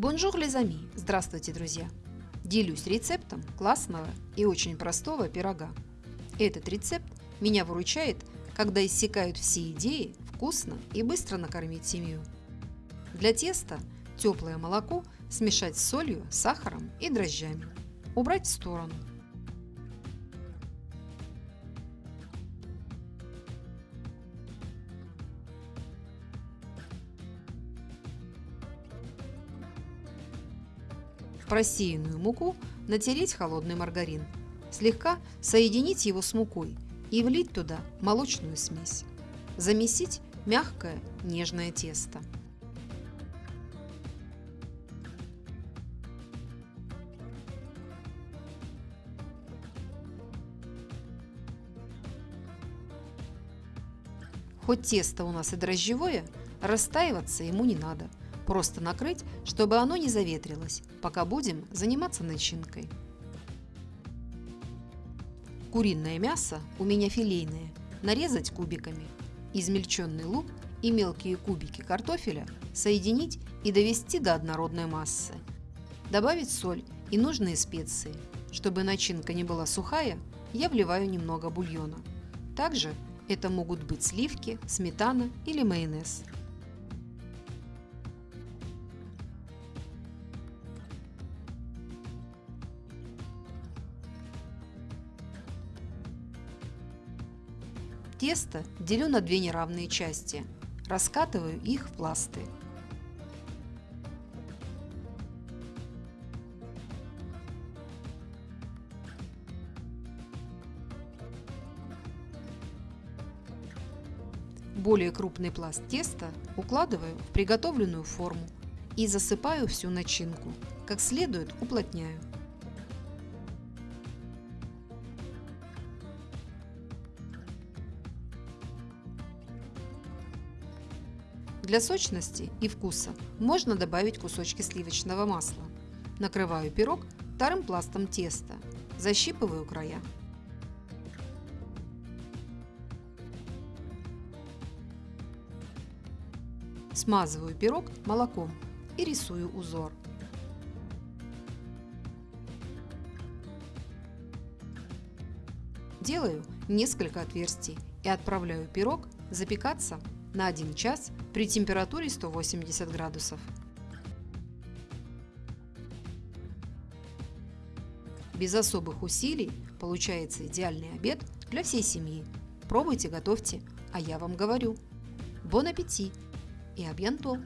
Bonjour les amis! Здравствуйте, друзья! Делюсь рецептом классного и очень простого пирога. Этот рецепт меня выручает, когда иссякают все идеи вкусно и быстро накормить семью. Для теста теплое молоко смешать с солью, сахаром и дрожжами. Убрать в сторону – просеянную муку натереть холодный маргарин. Слегка соединить его с мукой и влить туда молочную смесь. Замесить мягкое нежное тесто. Хоть тесто у нас и дрожжевое, растаиваться ему не надо – Просто накрыть, чтобы оно не заветрилось, пока будем заниматься начинкой. Куриное мясо у меня филейное. Нарезать кубиками. Измельченный лук и мелкие кубики картофеля соединить и довести до однородной массы. Добавить соль и нужные специи. Чтобы начинка не была сухая, я вливаю немного бульона. Также это могут быть сливки, сметана или майонез. Тесто делю на две неравные части. Раскатываю их в пласты. Более крупный пласт теста укладываю в приготовленную форму и засыпаю всю начинку. Как следует уплотняю. Для сочности и вкуса можно добавить кусочки сливочного масла. Накрываю пирог вторым пластом теста. Защипываю края. Смазываю пирог молоком и рисую узор. Делаю несколько отверстий и отправляю пирог запекаться на 1 час при температуре 180 градусов. Без особых усилий получается идеальный обед для всей семьи. Пробуйте, готовьте, а я вам говорю. Бон аппетит и абьянто!